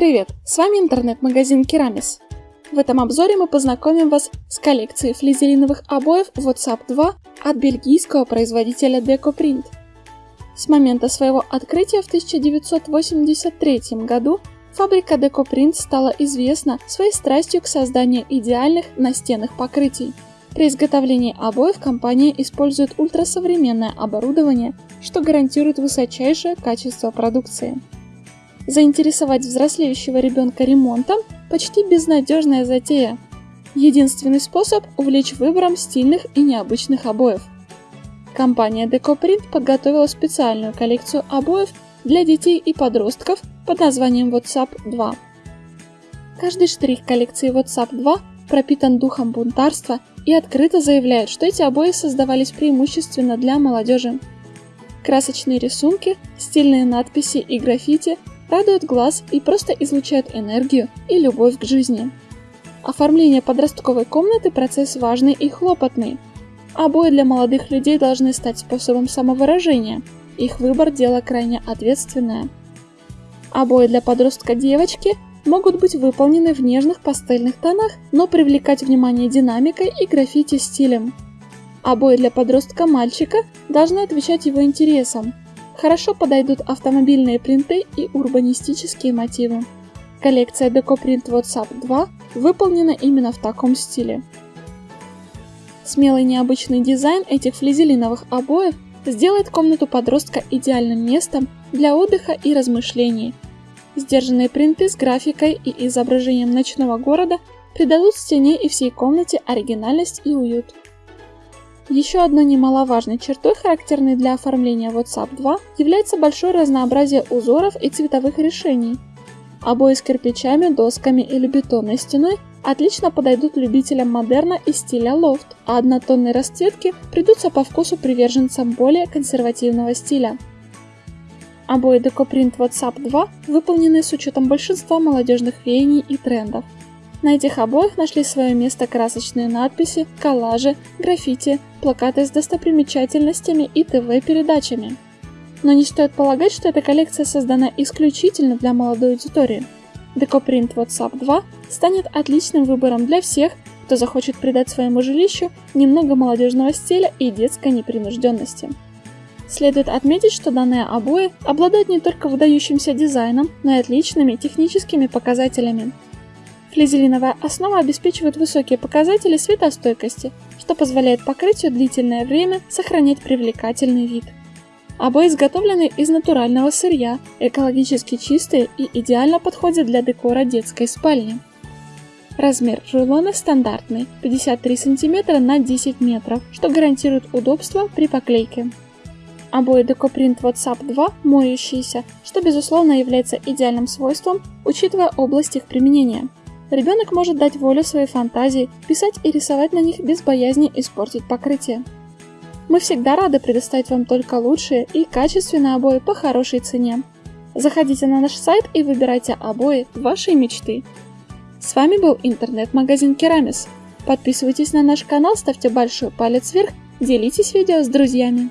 Привет, с вами интернет-магазин Керамис. В этом обзоре мы познакомим вас с коллекцией флизелиновых обоев WhatsApp 2 от бельгийского производителя DecoPrint. С момента своего открытия в 1983 году фабрика DecoPrint стала известна своей страстью к созданию идеальных настенных покрытий. При изготовлении обоев компания использует ультрасовременное оборудование, что гарантирует высочайшее качество продукции. Заинтересовать взрослеющего ребенка ремонтом – почти безнадежная затея. Единственный способ – увлечь выбором стильных и необычных обоев. Компания DecoPrint подготовила специальную коллекцию обоев для детей и подростков под названием WhatsApp 2. Каждый штрих коллекции WhatsApp 2 пропитан духом бунтарства и открыто заявляет, что эти обои создавались преимущественно для молодежи. Красочные рисунки, стильные надписи и граффити радуют глаз и просто излучают энергию и любовь к жизни. Оформление подростковой комнаты – процесс важный и хлопотный. Обои для молодых людей должны стать способом самовыражения. Их выбор – дело крайне ответственное. Обои для подростка девочки могут быть выполнены в нежных пастельных тонах, но привлекать внимание динамикой и граффити стилем. Обои для подростка мальчика должны отвечать его интересам, Хорошо подойдут автомобильные принты и урбанистические мотивы. Коллекция DecoPrint WhatsApp 2 выполнена именно в таком стиле. Смелый необычный дизайн этих флизелиновых обоев сделает комнату подростка идеальным местом для отдыха и размышлений. Сдержанные принты с графикой и изображением ночного города придадут стене и всей комнате оригинальность и уют. Еще одной немаловажной чертой, характерной для оформления WhatsApp 2, является большое разнообразие узоров и цветовых решений. Обои с кирпичами, досками или бетонной стеной отлично подойдут любителям модерна и стиля лофт, а однотонные расцветки придутся по вкусу приверженцам более консервативного стиля. Обои DecoPrint WhatsApp 2 выполнены с учетом большинства молодежных веяний и трендов. На этих обоях нашли свое место красочные надписи, коллажи, граффити, плакаты с достопримечательностями и ТВ-передачами. Но не стоит полагать, что эта коллекция создана исключительно для молодой аудитории. DecoPrint WhatsApp 2 станет отличным выбором для всех, кто захочет придать своему жилищу немного молодежного стиля и детской непринужденности. Следует отметить, что данные обои обладают не только выдающимся дизайном, но и отличными техническими показателями. Флизелиновая основа обеспечивает высокие показатели светостойкости, что позволяет покрытию длительное время сохранять привлекательный вид. Обои изготовлены из натурального сырья, экологически чистые и идеально подходят для декора детской спальни. Размер рулона стандартный 53 см на 10 метров, что гарантирует удобство при поклейке. Обои DecoPrint WhatsApp 2 моющиеся, что безусловно является идеальным свойством, учитывая область их применения. Ребенок может дать волю своей фантазии, писать и рисовать на них без боязни испортить покрытие. Мы всегда рады предоставить вам только лучшие и качественные обои по хорошей цене. Заходите на наш сайт и выбирайте обои вашей мечты. С вами был интернет-магазин Керамис. Подписывайтесь на наш канал, ставьте большой палец вверх, делитесь видео с друзьями.